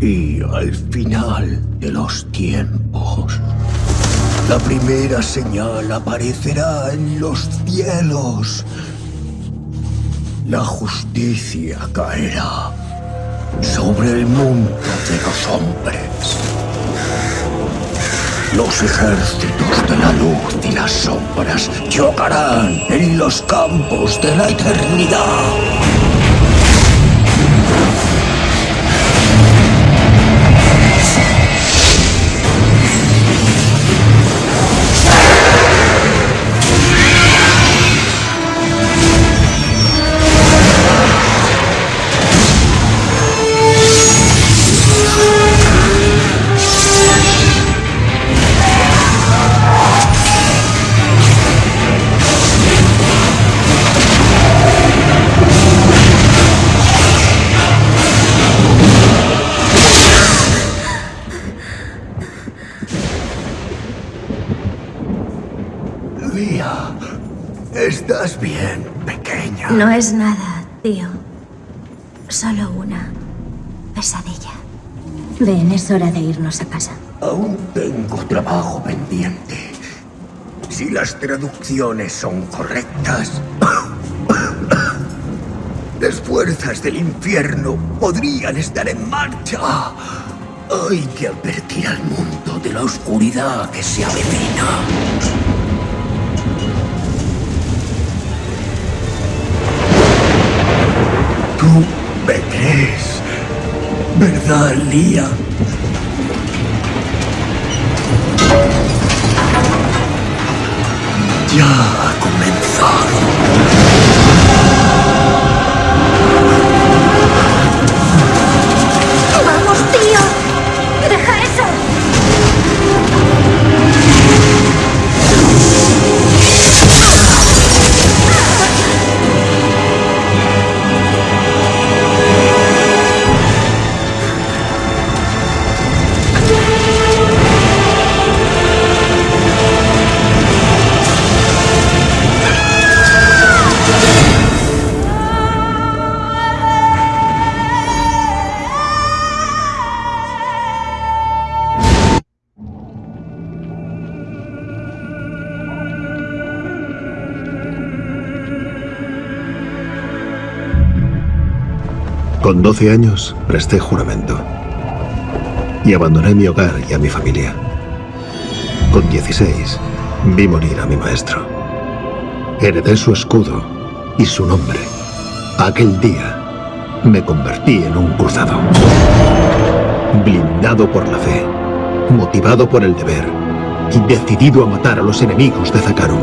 Y al final de los tiempos, la primera señal aparecerá en los cielos. La justicia caerá sobre el mundo de los hombres. Los ejércitos de la luz y las sombras chocarán en los campos de la eternidad. Es nada, tío. Solo una pesadilla. Ven, es hora de irnos a casa. Aún tengo trabajo pendiente. Si las traducciones son correctas, las fuerzas del infierno podrían estar en marcha. Hay que advertir al mundo de la oscuridad que se avecina. Ya ha comenzado. Con 12 años presté juramento y abandoné mi hogar y a mi familia. Con 16 vi morir a mi maestro. Heredé su escudo y su nombre. Aquel día me convertí en un cruzado. Blindado por la fe, motivado por el deber y decidido a matar a los enemigos de Zakarum.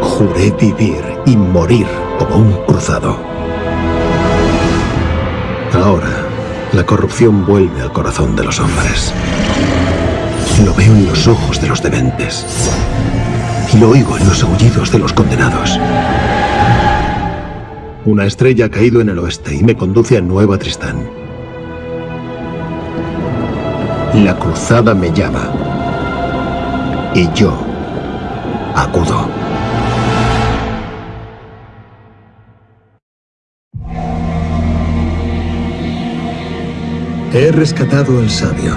Juré vivir y morir como un cruzado. Ahora, la corrupción vuelve al corazón de los hombres. Lo veo en los ojos de los dementes. Y lo oigo en los aullidos de los condenados. Una estrella ha caído en el oeste y me conduce a Nueva Tristán. La cruzada me llama. Y yo acudo. He rescatado al sabio.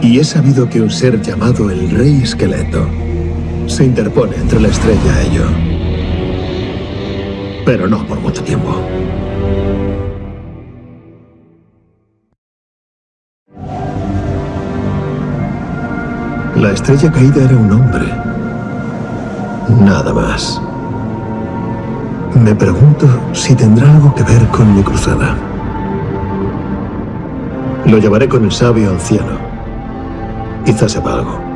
Y he sabido que un ser llamado el Rey Esqueleto se interpone entre la estrella y yo. Pero no por mucho tiempo. La estrella caída era un hombre. Nada más. Me pregunto si tendrá algo que ver con mi cruzada. Lo llevaré con el sabio anciano. Quizás sepa algo.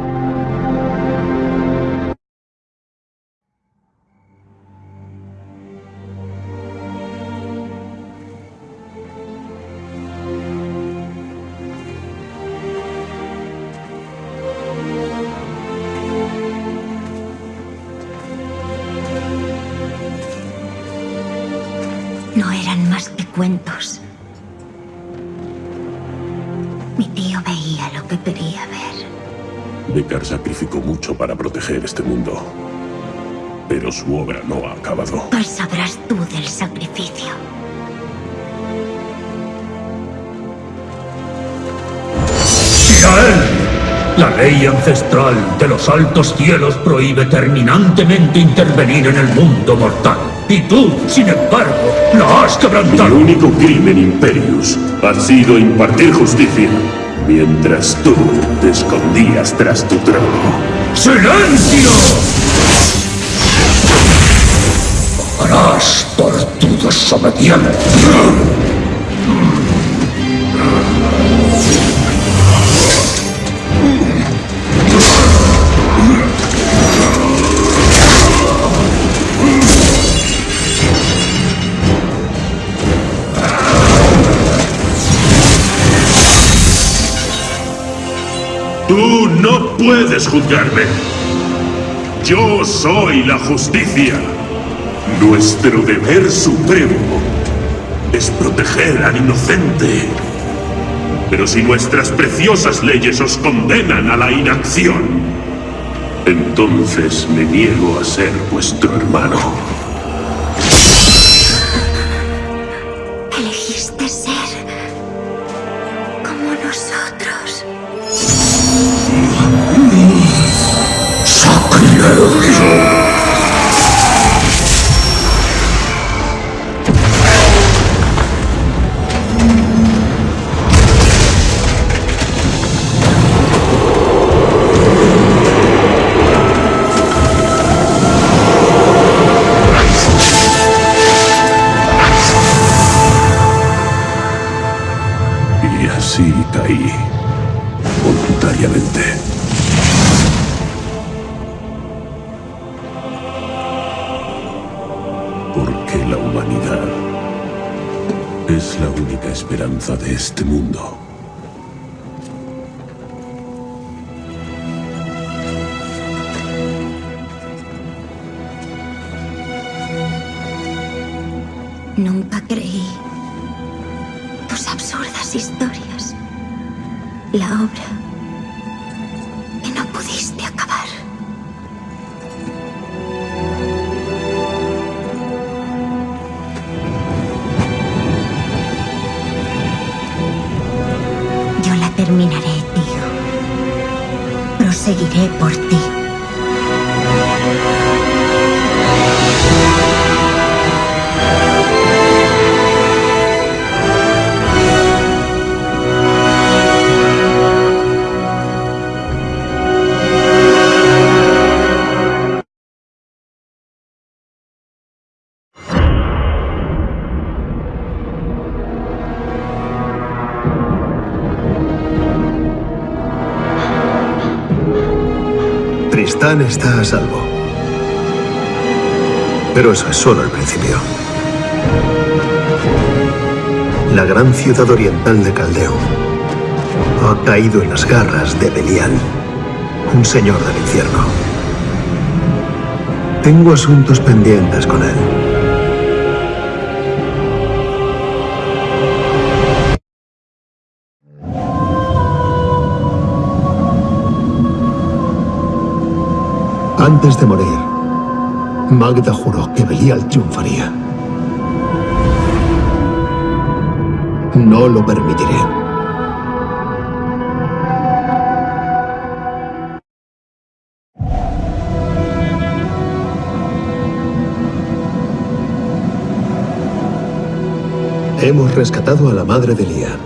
Para proteger este mundo. Pero su obra no ha acabado. Pues sabrás tú del sacrificio. él! La ley ancestral de los altos cielos prohíbe terminantemente intervenir en el mundo mortal. Y tú, sin embargo, la has quebrantado. El único crimen, Imperius, ha sido impartir justicia, mientras tú te escondías tras tu trono. ¡Silencio! Harás por tu desobediencia. Puedes juzgarme. Yo soy la justicia. Nuestro deber supremo es proteger al inocente. Pero si nuestras preciosas leyes os condenan a la inacción, entonces me niego a ser vuestro hermano. La humanidad es la única esperanza de este mundo. Nunca creí tus absurdas historias. La obra Tristán está a salvo. Pero eso es solo el principio. La gran ciudad oriental de Caldeo ha caído en las garras de Belial, un señor del infierno. Tengo asuntos pendientes con él. Antes de morir, Magda juró que Belial triunfaría. No lo permitiré. Hemos rescatado a la madre de Lía.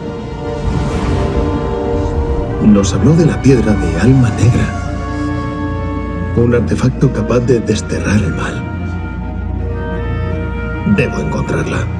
Nos habló de la piedra de alma negra. Un artefacto capaz de desterrar el mal. Debo encontrarla.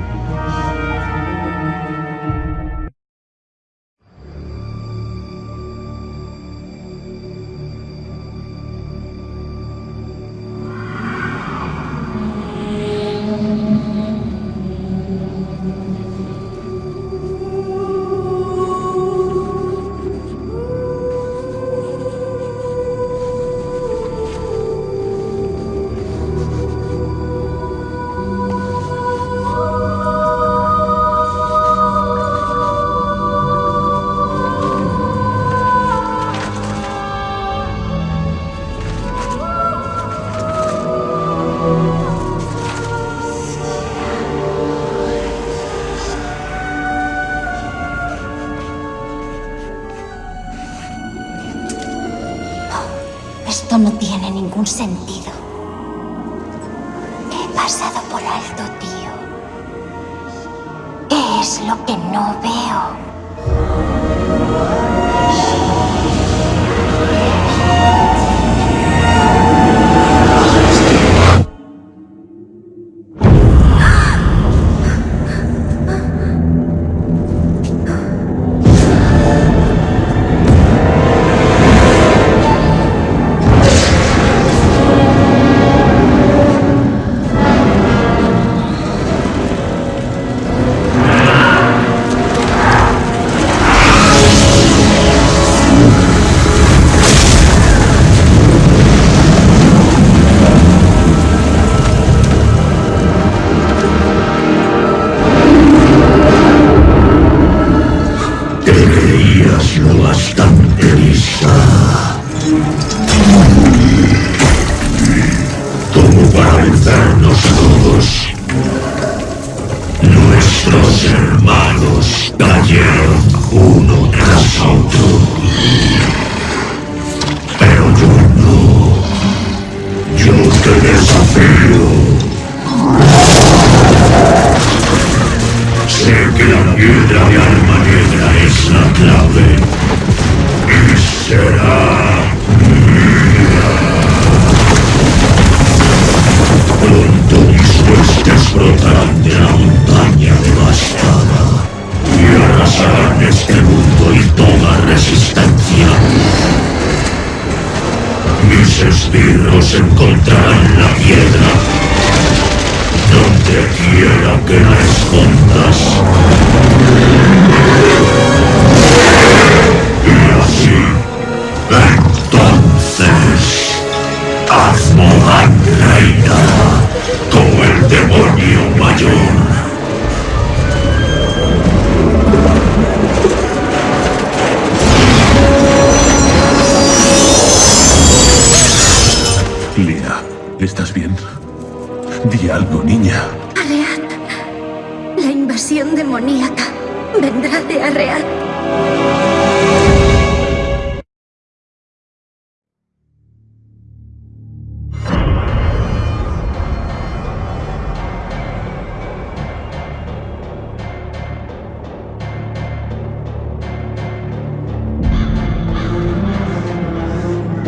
¿Estás bien? Di algo, niña. Arreat. La invasión demoníaca vendrá de Arreat.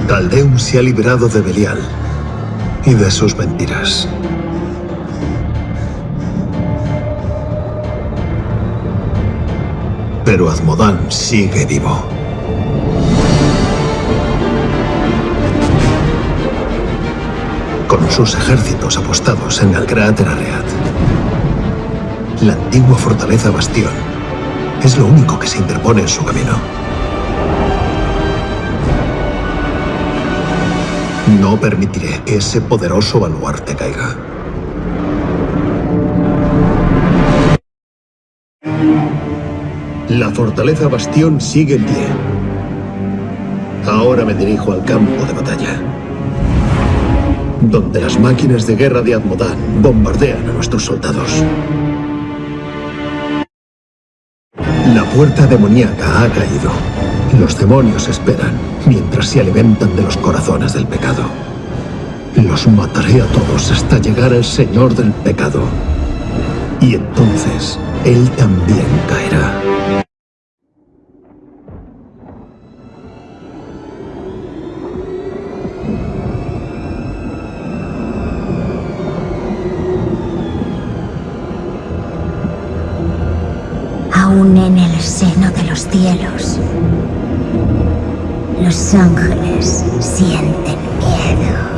Caldeum se ha librado de Belial y de sus mentiras. Pero Azmodan sigue vivo. Con sus ejércitos apostados en el cráter Arreat. La antigua fortaleza Bastión es lo único que se interpone en su camino. No permitiré que ese poderoso baluarte caiga. La fortaleza Bastión sigue en pie. Ahora me dirijo al campo de batalla. Donde las máquinas de guerra de Admodan bombardean a nuestros soldados. La puerta demoníaca ha caído. Los demonios esperan mientras se alimentan de los corazones del pecado. Los mataré a todos hasta llegar al Señor del pecado. Y entonces Él también caerá. Aún en el seno de los cielos, los ángeles sienten miedo.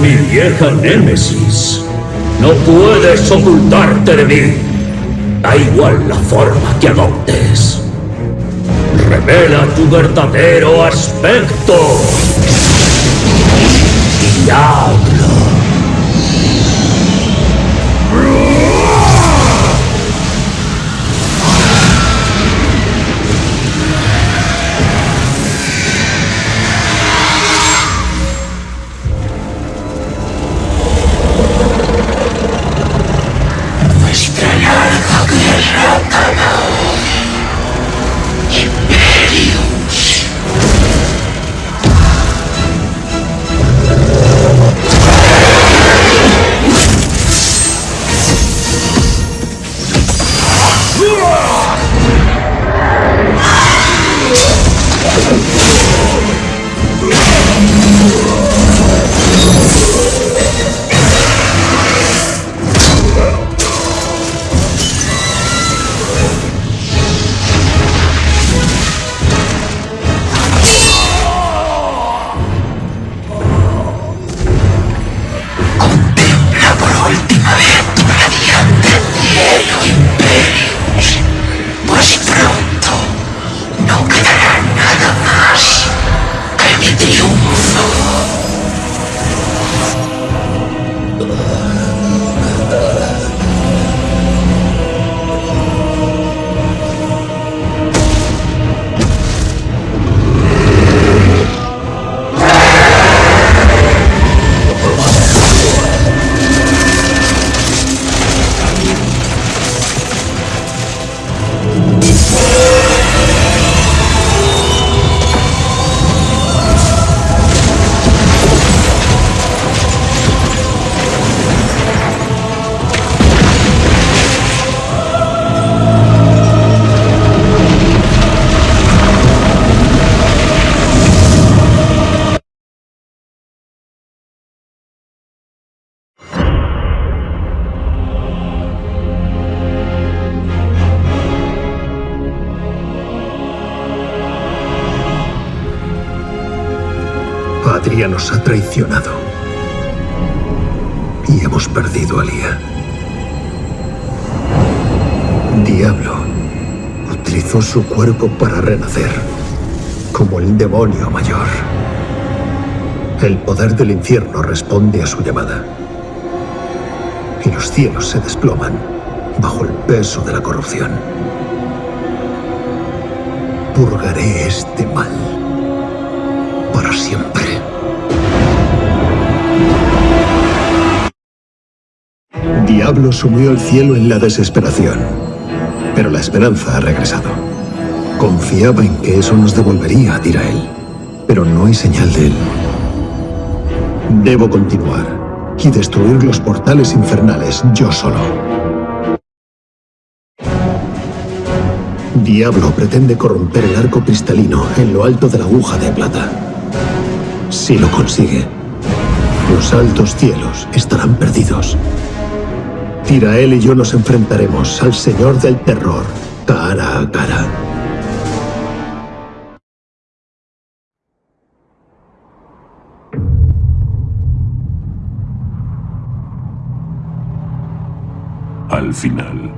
Mi vieja Némesis, no puedes ocultarte de mí. Da igual la forma que adoptes. Revela tu verdadero aspecto. Y habla. Nos ha traicionado. Y hemos perdido a Lía. Diablo utilizó su cuerpo para renacer, como el demonio mayor. El poder del infierno responde a su llamada. Y los cielos se desploman bajo el peso de la corrupción. Purgaré este mal para siempre. Diablo sumió el cielo en la desesperación, pero la esperanza ha regresado. Confiaba en que eso nos devolvería a Tirael, pero no hay señal de él. Debo continuar y destruir los portales infernales yo solo. Diablo pretende corromper el arco cristalino en lo alto de la aguja de plata. Si lo consigue, los altos cielos estarán perdidos. Tirael y yo nos enfrentaremos al Señor del Terror, cara a cara. Al final,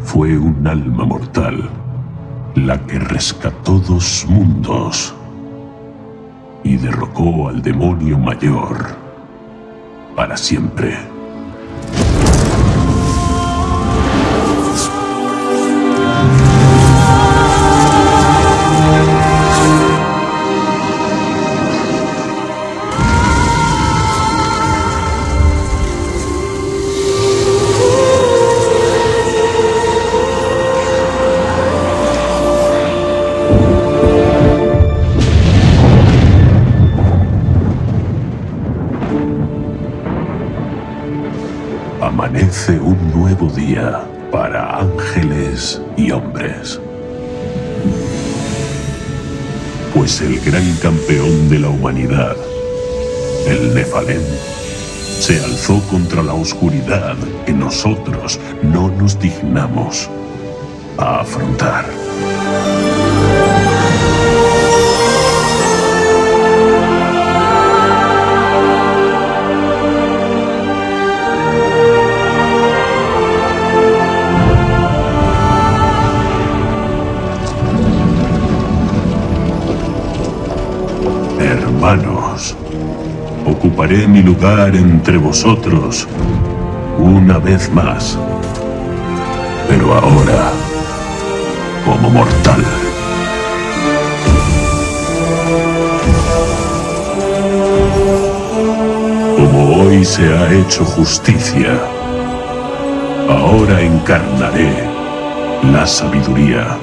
fue un alma mortal la que rescató dos mundos y derrocó al demonio mayor para siempre. Para ángeles y hombres. Pues el gran campeón de la humanidad, el Nefalén, se alzó contra la oscuridad que nosotros no nos dignamos a afrontar. Ocuparé mi lugar entre vosotros una vez más. Pero ahora, como mortal. Como hoy se ha hecho justicia, ahora encarnaré la sabiduría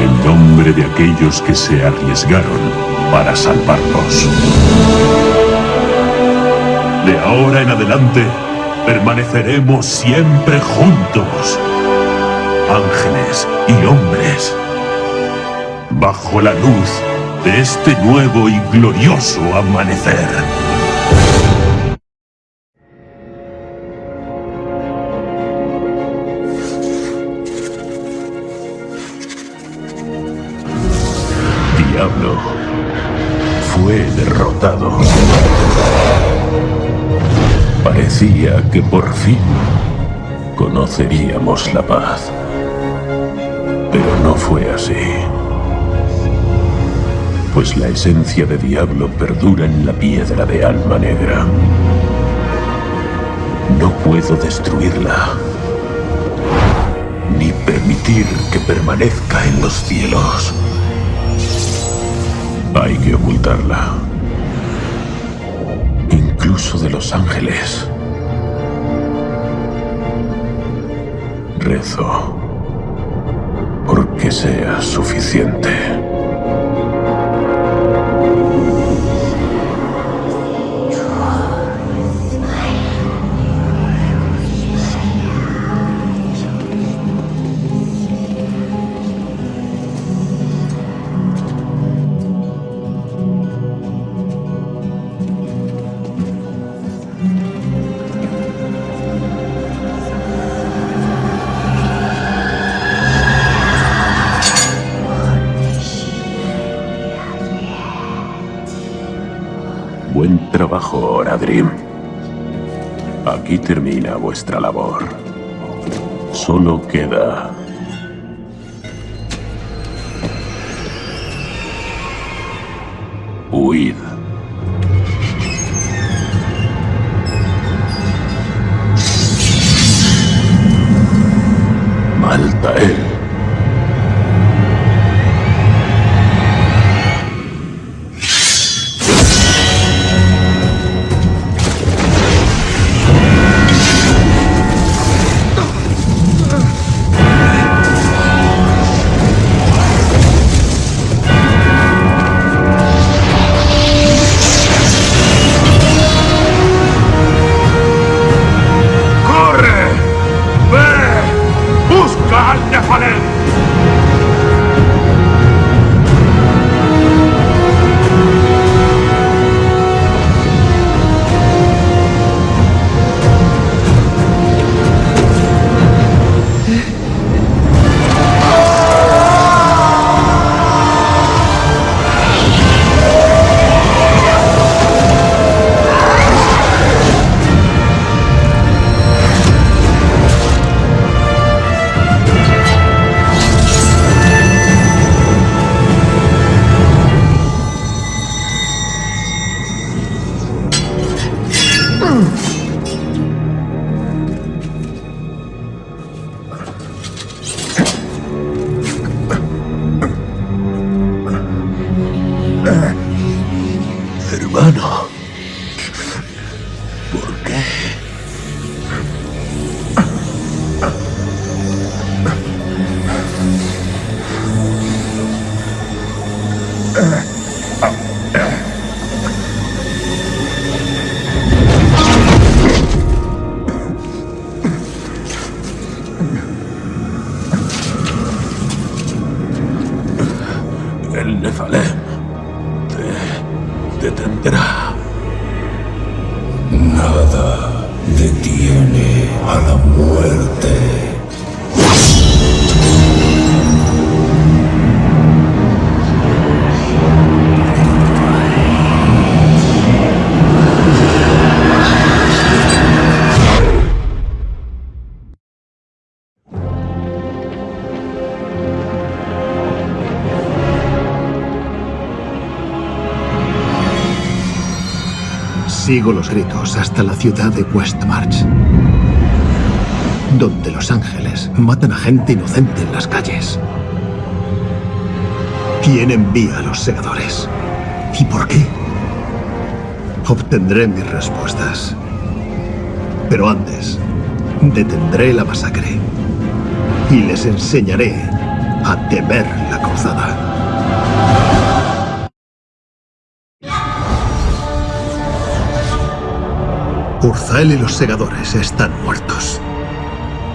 en nombre de aquellos que se arriesgaron para salvarnos. De ahora en adelante, permaneceremos siempre juntos, ángeles y hombres, bajo la luz de este nuevo y glorioso amanecer. Que por fin conoceríamos la paz. Pero no fue así. Pues la esencia de Diablo perdura en la piedra de alma negra. No puedo destruirla. Ni permitir que permanezca en los cielos. Hay que ocultarla. Incluso de los ángeles. Rezo porque sea suficiente. Buen trabajo, Oradrim. Aquí termina vuestra labor. Solo queda... Huid. Maltael. Sigo los gritos hasta la ciudad de Westmarch, donde los ángeles matan a gente inocente en las calles. ¿Quién envía a los segadores? ¿Y por qué? Obtendré mis respuestas. Pero antes, detendré la masacre y les enseñaré a temer la cruzada. Urzael y los segadores están muertos.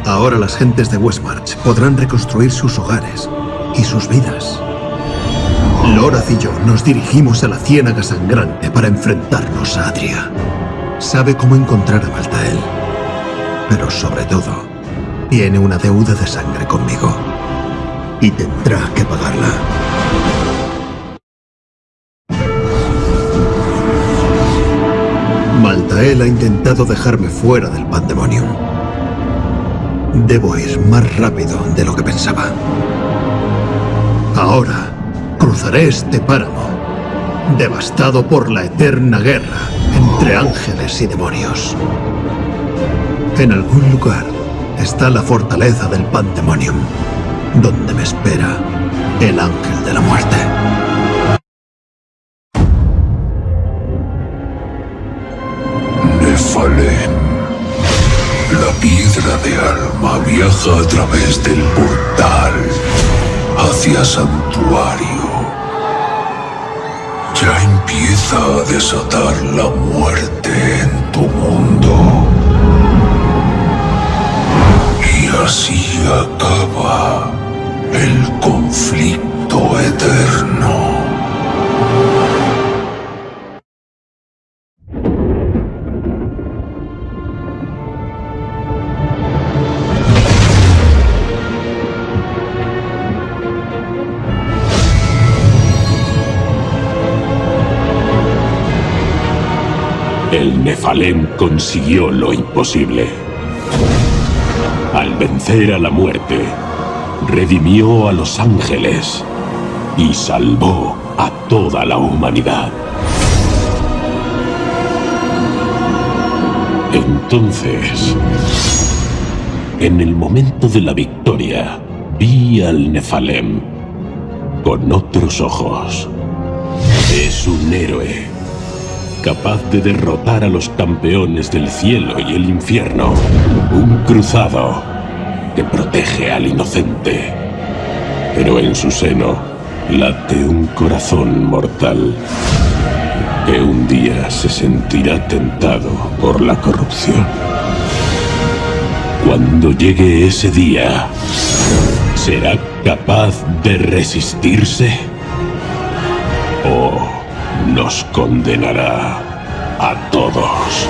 Ahora las gentes de Westmarch podrán reconstruir sus hogares y sus vidas. Loraz y yo nos dirigimos a la Ciénaga Sangrante para enfrentarnos a Adria. Sabe cómo encontrar a Maltael. Pero sobre todo, tiene una deuda de sangre conmigo. Y tendrá que pagarla. Maltael ha intentado dejarme fuera del Pandemonium. Debo ir más rápido de lo que pensaba. Ahora cruzaré este páramo, devastado por la eterna guerra entre ángeles y demonios. En algún lugar está la fortaleza del Pandemonium, donde me espera el ángel de la muerte. De alma viaja a través del portal hacia santuario. Ya empieza a desatar la muerte en tu mundo. Y así acaba el conflicto eterno. El Nefalem consiguió lo imposible. Al vencer a la muerte, redimió a los ángeles y salvó a toda la humanidad. Entonces, en el momento de la victoria, vi al Nefalem con otros ojos. Es un héroe capaz de derrotar a los campeones del cielo y el infierno. Un cruzado que protege al inocente. Pero en su seno late un corazón mortal que un día se sentirá tentado por la corrupción. Cuando llegue ese día, ¿será capaz de resistirse? ¿O nos condenará a todos.